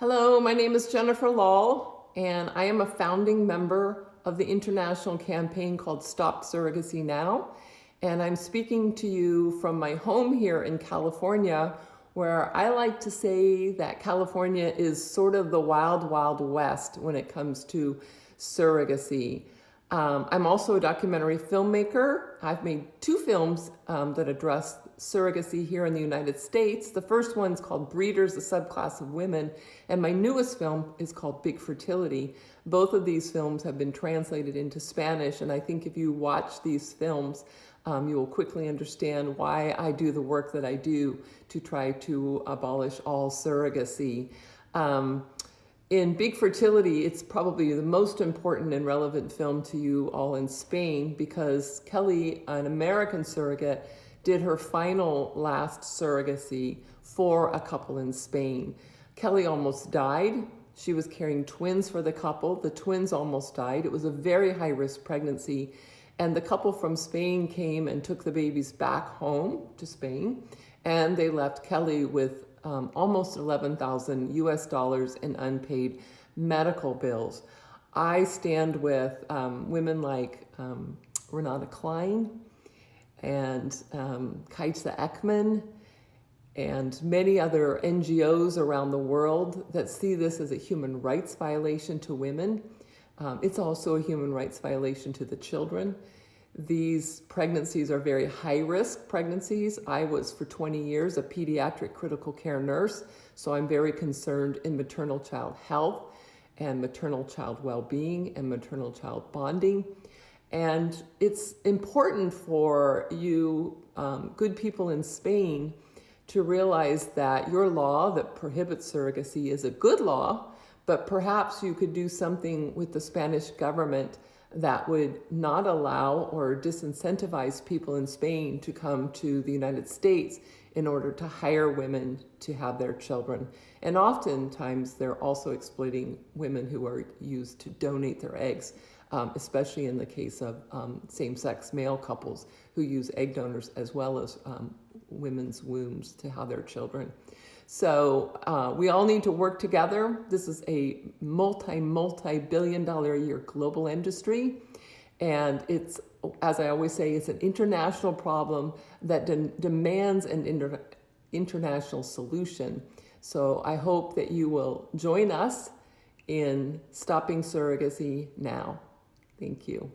Hello, my name is Jennifer Lahl, and I am a founding member of the international campaign called Stop Surrogacy Now. And I'm speaking to you from my home here in California, where I like to say that California is sort of the wild, wild west when it comes to surrogacy. Um, I'm also a documentary filmmaker. I've made two films um, that address surrogacy here in the United States. The first one's called Breeders, a Subclass of Women, and my newest film is called Big Fertility. Both of these films have been translated into Spanish, and I think if you watch these films, um, you will quickly understand why I do the work that I do to try to abolish all surrogacy. Um, in Big Fertility, it's probably the most important and relevant film to you all in Spain because Kelly, an American surrogate, did her final last surrogacy for a couple in Spain. Kelly almost died. She was carrying twins for the couple. The twins almost died. It was a very high risk pregnancy. And the couple from Spain came and took the babies back home to Spain. And they left Kelly with um, almost 11,000 US dollars in unpaid medical bills. I stand with um, women like um, Renate Klein and um, Kajsa Ekman and many other NGOs around the world that see this as a human rights violation to women. Um, it's also a human rights violation to the children. These pregnancies are very high risk pregnancies. I was for 20 years a pediatric critical care nurse, so I'm very concerned in maternal child health and maternal child well-being and maternal child bonding. And it's important for you um, good people in Spain to realize that your law that prohibits surrogacy is a good law, but perhaps you could do something with the Spanish government that would not allow or disincentivize people in Spain to come to the United States in order to hire women to have their children. And oftentimes they're also exploiting women who are used to donate their eggs, um, especially in the case of um, same-sex male couples who use egg donors as well as um, women's wombs to have their children. So uh, we all need to work together. This is a multi, multi-billion dollar a year global industry. And it's, as I always say, it's an international problem that de demands an inter international solution. So I hope that you will join us in stopping surrogacy now. Thank you.